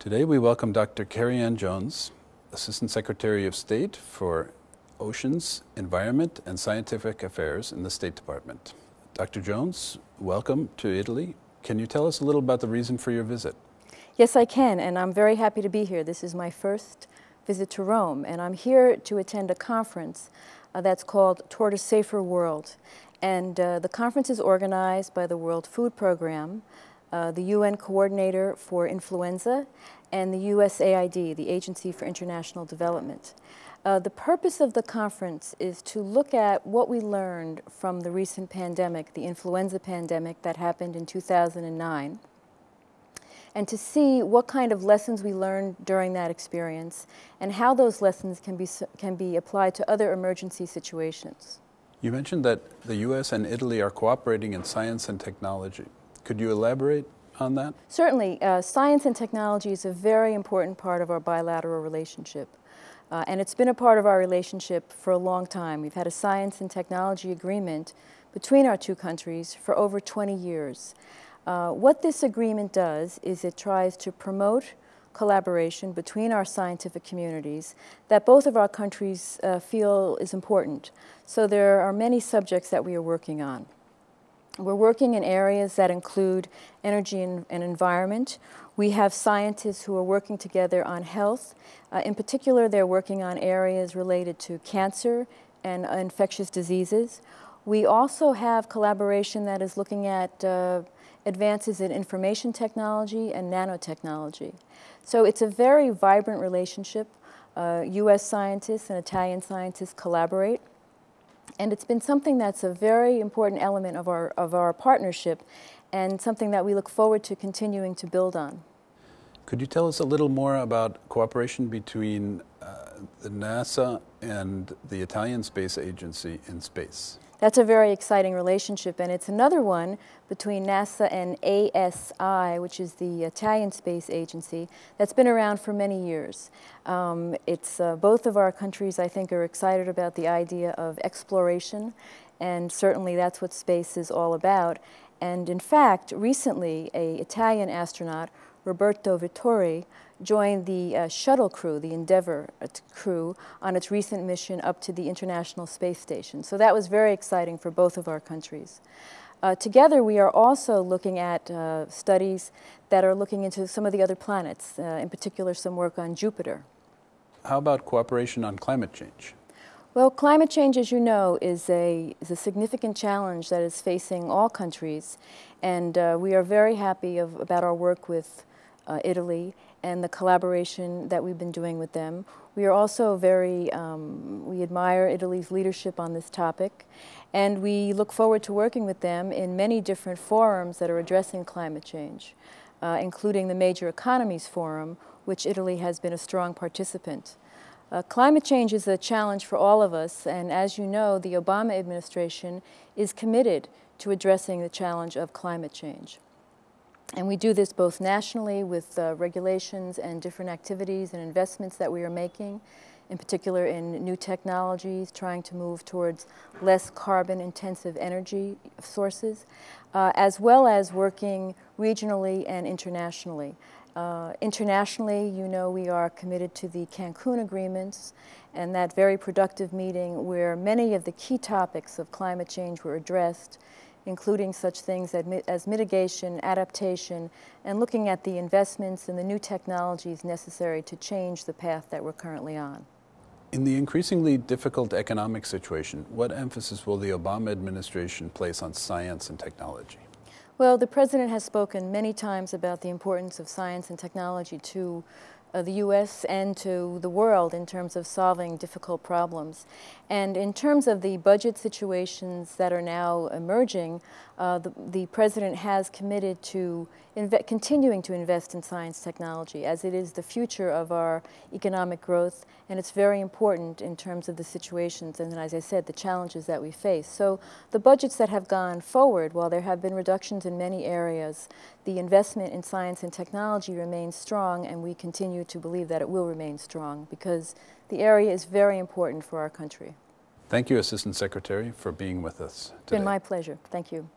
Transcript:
Today we welcome Dr. Kerry-Ann Jones, Assistant Secretary of State for Oceans, Environment, and Scientific Affairs in the State Department. Dr. Jones, welcome to Italy. Can you tell us a little about the reason for your visit? Yes, I can, and I'm very happy to be here. This is my first visit to Rome, and I'm here to attend a conference uh, that's called Toward a Safer World. And uh, the conference is organized by the World Food Program, uh, the UN Coordinator for Influenza, and the USAID, the Agency for International Development. Uh, the purpose of the conference is to look at what we learned from the recent pandemic, the influenza pandemic that happened in 2009, and to see what kind of lessons we learned during that experience and how those lessons can be, can be applied to other emergency situations. You mentioned that the U.S. and Italy are cooperating in science and technology. Could you elaborate on that? Certainly. Uh, science and technology is a very important part of our bilateral relationship. Uh, and it's been a part of our relationship for a long time. We've had a science and technology agreement between our two countries for over 20 years. Uh, what this agreement does is it tries to promote collaboration between our scientific communities that both of our countries uh, feel is important. So there are many subjects that we are working on. We're working in areas that include energy and, and environment. We have scientists who are working together on health. Uh, in particular, they're working on areas related to cancer and uh, infectious diseases. We also have collaboration that is looking at uh, advances in information technology and nanotechnology. So it's a very vibrant relationship. U.S. Uh, scientists and Italian scientists collaborate. And it's been something that's a very important element of our, of our partnership and something that we look forward to continuing to build on. Could you tell us a little more about cooperation between uh, the NASA and the Italian Space Agency in space? That's a very exciting relationship, and it's another one between NASA and ASI, which is the Italian Space Agency, that's been around for many years. Um, it's uh, both of our countries, I think, are excited about the idea of exploration, and certainly that's what space is all about. And in fact, recently, a Italian astronaut, Roberto Vittori, joined the uh, shuttle crew, the Endeavour uh, crew, on its recent mission up to the International Space Station. So that was very exciting for both of our countries. Uh, together, we are also looking at uh, studies that are looking into some of the other planets, uh, in particular some work on Jupiter. How about cooperation on climate change? Well, climate change, as you know, is a, is a significant challenge that is facing all countries. And uh, we are very happy of, about our work with Italy and the collaboration that we've been doing with them. We are also very, um, we admire Italy's leadership on this topic, and we look forward to working with them in many different forums that are addressing climate change, uh, including the Major Economies Forum, which Italy has been a strong participant. Uh, climate change is a challenge for all of us, and as you know, the Obama administration is committed to addressing the challenge of climate change. And we do this both nationally with uh, regulations and different activities and investments that we are making, in particular in new technologies, trying to move towards less carbon intensive energy sources, uh, as well as working regionally and internationally. Uh, internationally, you know, we are committed to the Cancun agreements and that very productive meeting where many of the key topics of climate change were addressed including such things as mitigation, adaptation, and looking at the investments and the new technologies necessary to change the path that we're currently on. In the increasingly difficult economic situation, what emphasis will the Obama administration place on science and technology? Well, the President has spoken many times about the importance of science and technology to uh, the U.S. and to the world in terms of solving difficult problems. And in terms of the budget situations that are now emerging, uh, the, the, President has committed to continuing to invest in science technology as it is the future of our economic growth and it's very important in terms of the situations and as I said the challenges that we face. So the budgets that have gone forward while there have been reductions in many areas the investment in science and technology remains strong and we continue to believe that it will remain strong because the area is very important for our country. Thank you, Assistant Secretary, for being with us today. It's been my pleasure. Thank you.